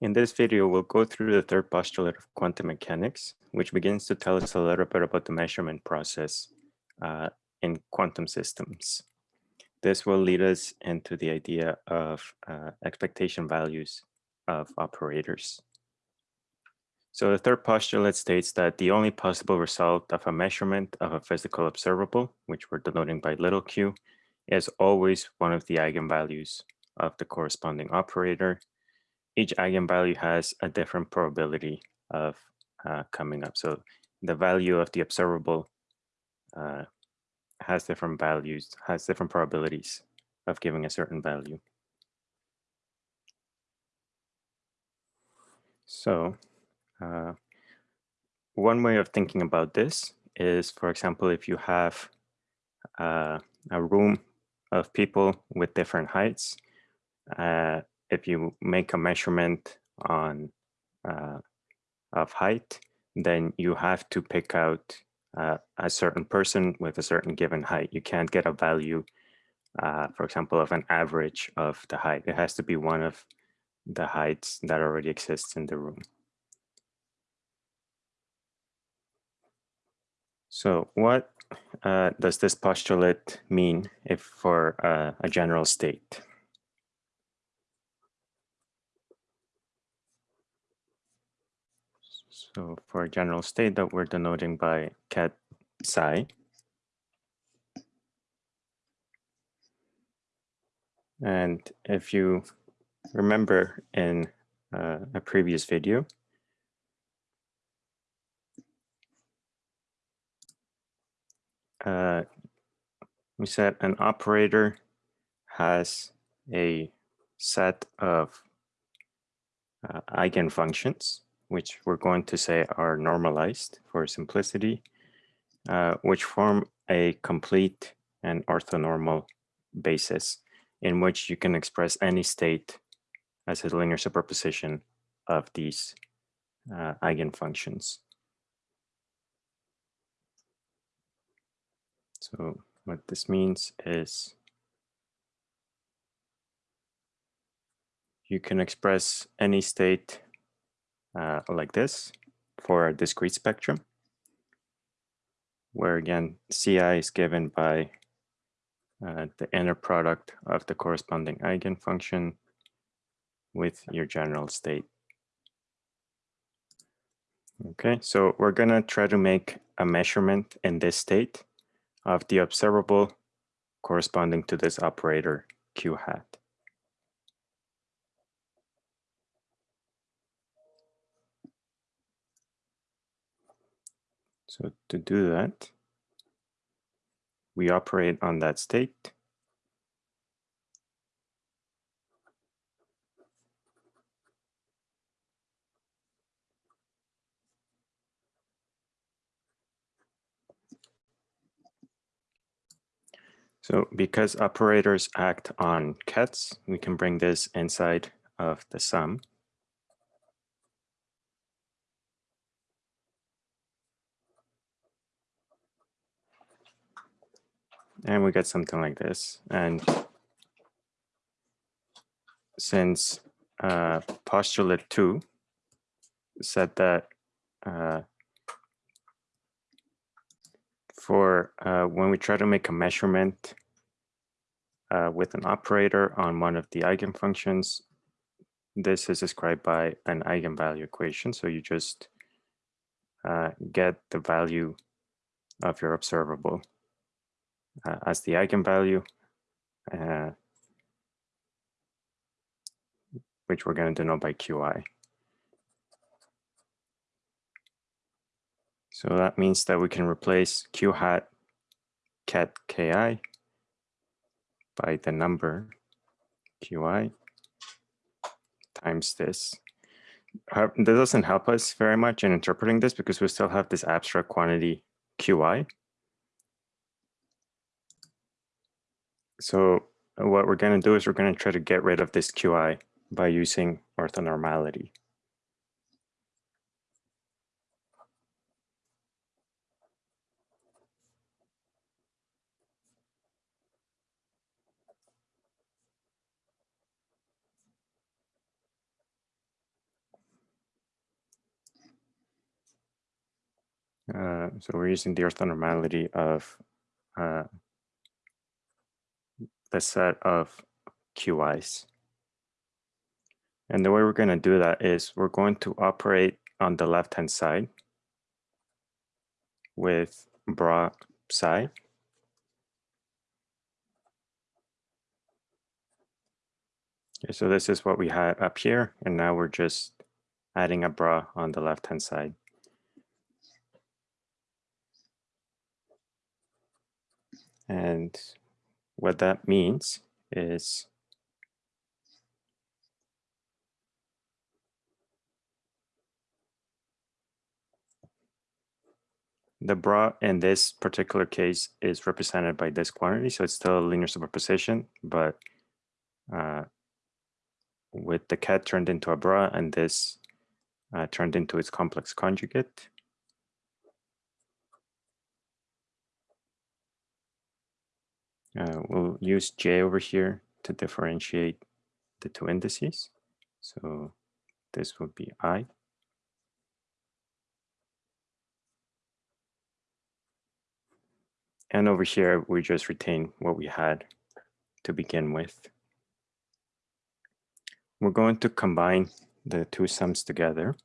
In this video, we'll go through the third postulate of quantum mechanics, which begins to tell us a little bit about the measurement process uh, in quantum systems. This will lead us into the idea of uh, expectation values of operators. So the third postulate states that the only possible result of a measurement of a physical observable, which we're denoting by little q, is always one of the eigenvalues of the corresponding operator each eigenvalue has a different probability of uh, coming up. So the value of the observable uh, has different values, has different probabilities of giving a certain value. So uh, one way of thinking about this is, for example, if you have uh, a room of people with different heights, uh, if you make a measurement on uh, of height, then you have to pick out uh, a certain person with a certain given height. You can't get a value, uh, for example, of an average of the height. It has to be one of the heights that already exists in the room. So what uh, does this postulate mean if for uh, a general state? So for a general state that we're denoting by ket psi, and if you remember in uh, a previous video, uh, we said an operator has a set of uh, eigenfunctions which we're going to say are normalized for simplicity, uh, which form a complete and orthonormal basis in which you can express any state as a linear superposition of these uh, eigenfunctions. So what this means is you can express any state uh, like this for a discrete spectrum, where again, Ci is given by uh, the inner product of the corresponding eigenfunction with your general state. Okay, so we're gonna try to make a measurement in this state of the observable corresponding to this operator q hat. So to do that, we operate on that state. So because operators act on kets, we can bring this inside of the sum. And we get something like this. And since uh, postulate two said that uh, for uh, when we try to make a measurement uh, with an operator on one of the eigenfunctions, this is described by an eigenvalue equation. So you just uh, get the value of your observable uh, as the eigenvalue, uh, which we're going to denote by qi. So that means that we can replace q hat ket ki by the number qi times this. That doesn't help us very much in interpreting this because we still have this abstract quantity qi So uh, what we're going to do is we're going to try to get rid of this QI by using orthonormality. Uh, so we're using the orthonormality of uh, the set of QIs. And the way we're going to do that is we're going to operate on the left-hand side with bra psi. Okay, so this is what we had up here, and now we're just adding a bra on the left-hand side. And what that means is the bra in this particular case is represented by this quantity, so it's still a linear superposition, but uh, with the ket turned into a bra and this uh, turned into its complex conjugate. Uh, we'll use J over here to differentiate the two indices. So this would be I. And over here, we just retain what we had to begin with. We're going to combine the two sums together.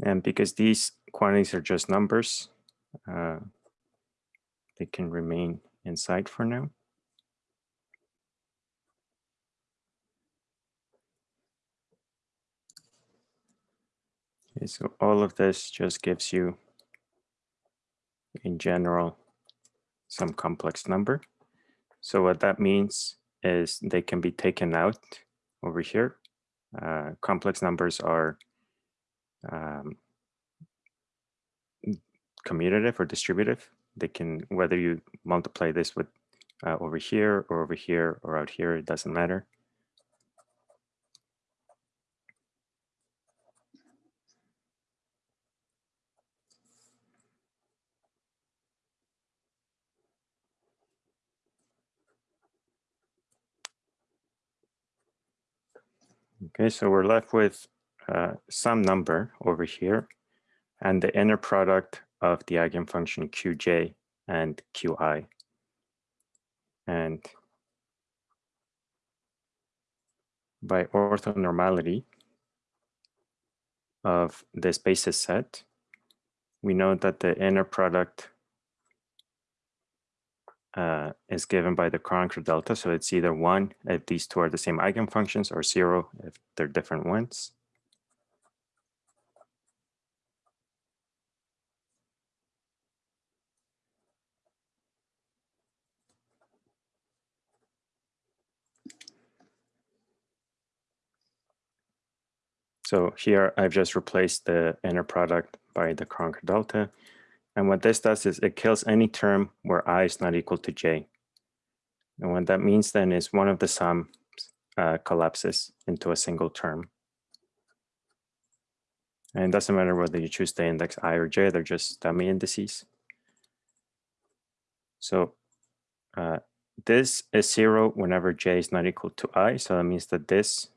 And because these quantities are just numbers, uh, they can remain inside for now. Okay, so all of this just gives you, in general, some complex number. So what that means is they can be taken out over here. Uh, complex numbers are um, commutative or distributive. They can, whether you multiply this with uh, over here or over here or out here, it doesn't matter. Okay, so we're left with uh, some number over here and the inner product of the eigenfunction qj and qi. And by orthonormality of this basis set, we know that the inner product uh, is given by the Kronecker delta. So it's either one if these two are the same eigenfunctions or zero if they're different ones. So here I've just replaced the inner product by the Kronecker delta. And what this does is it kills any term where i is not equal to j. And what that means then is one of the sums uh, collapses into a single term. And it doesn't matter whether you choose the index i or j, they're just dummy indices. So uh, this is zero whenever j is not equal to i. So that means that this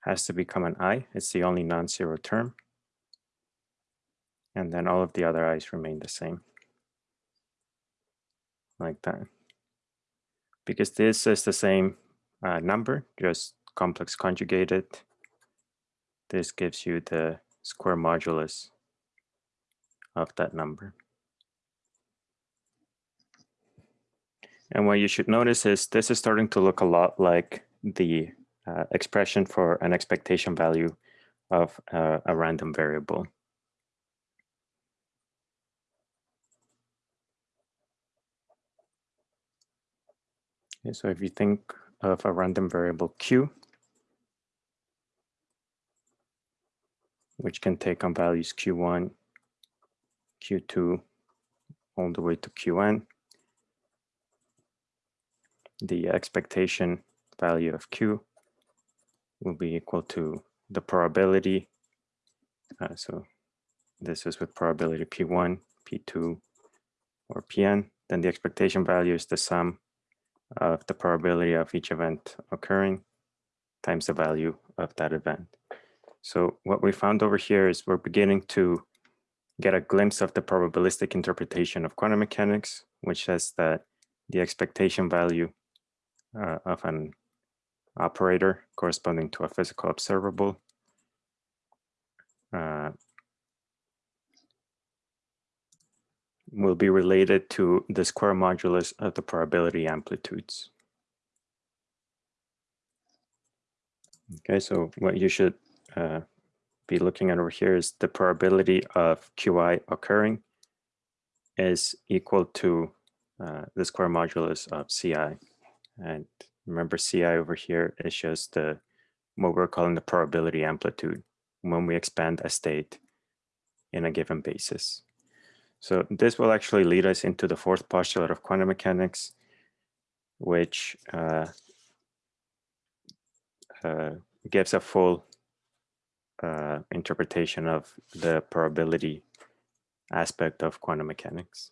has to become an i. It's the only non-zero term. And then all of the other i's remain the same. Like that. Because this is the same uh, number just complex conjugated. This gives you the square modulus of that number. And what you should notice is this is starting to look a lot like the uh, expression for an expectation value of uh, a random variable. Okay, so if you think of a random variable q, which can take on values q1, q2, all the way to qn, the expectation value of q will be equal to the probability. Uh, so this is with probability p1, p2, or pn then the expectation value is the sum of the probability of each event occurring times the value of that event. So what we found over here is we're beginning to get a glimpse of the probabilistic interpretation of quantum mechanics, which says that the expectation value uh, of an operator corresponding to a physical observable uh, will be related to the square modulus of the probability amplitudes. Okay, so what you should uh, be looking at over here is the probability of Qi occurring is equal to uh, the square modulus of Ci. And remember Ci over here is just the what we're calling the probability amplitude when we expand a state in a given basis. So this will actually lead us into the fourth postulate of quantum mechanics, which uh, uh, gives a full uh, interpretation of the probability aspect of quantum mechanics.